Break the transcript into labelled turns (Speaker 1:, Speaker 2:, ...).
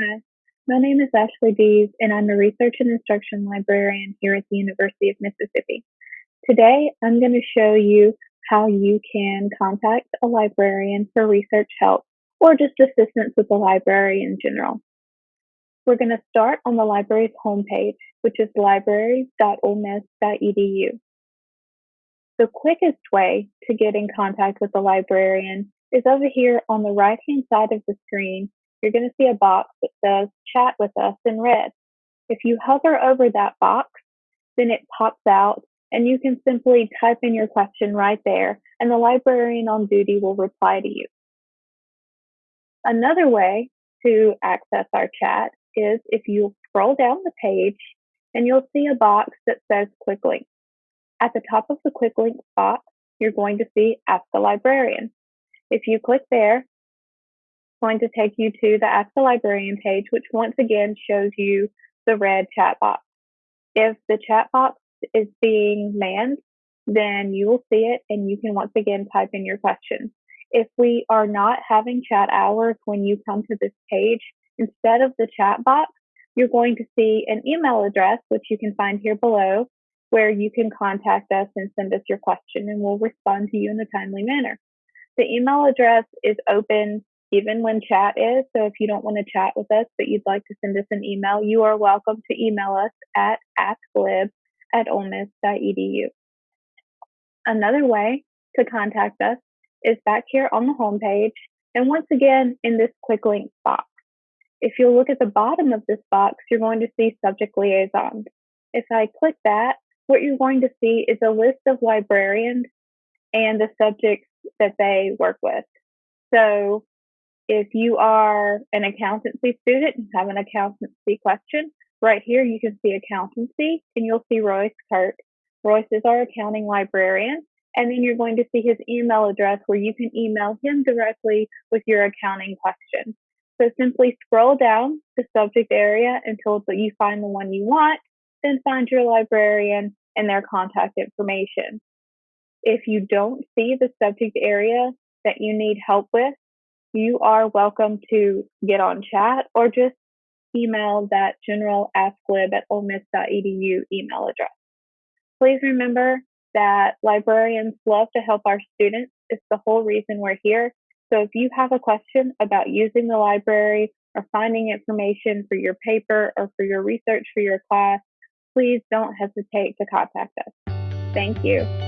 Speaker 1: Hi, my name is Ashley Dees, and I'm a research and instruction librarian here at the University of Mississippi. Today, I'm going to show you how you can contact a librarian for research help or just assistance with the library in general. We're going to start on the library's homepage, which is libraries.olemiss.edu. The quickest way to get in contact with the librarian is over here on the right hand side of the screen you're going to see a box that says chat with us in red. If you hover over that box, then it pops out and you can simply type in your question right there and the librarian on duty will reply to you. Another way to access our chat is if you scroll down the page and you'll see a box that says quick links. At the top of the quick links box, you're going to see ask a librarian. If you click there, going to take you to the Ask the Librarian page, which once again shows you the red chat box. If the chat box is being manned, then you will see it and you can once again type in your questions. If we are not having chat hours when you come to this page, instead of the chat box, you're going to see an email address, which you can find here below, where you can contact us and send us your question and we'll respond to you in a timely manner. The email address is open even when chat is. So if you don't want to chat with us, but you'd like to send us an email, you are welcome to email us at asklib at olemiss.edu. Another way to contact us is back here on the home page. And once again, in this quick links box. If you look at the bottom of this box, you're going to see subject liaisons. If I click that, what you're going to see is a list of librarians and the subjects that they work with. So if you are an accountancy student and have an accountancy question, right here you can see accountancy and you'll see Royce Kirk. Royce is our accounting librarian. And then you're going to see his email address where you can email him directly with your accounting question. So simply scroll down the subject area until you find the one you want, then find your librarian and their contact information. If you don't see the subject area that you need help with, you are welcome to get on chat or just email that general asklib at olemiss.edu email address. Please remember that librarians love to help our students. It's the whole reason we're here. So if you have a question about using the library or finding information for your paper or for your research for your class, please don't hesitate to contact us. Thank you.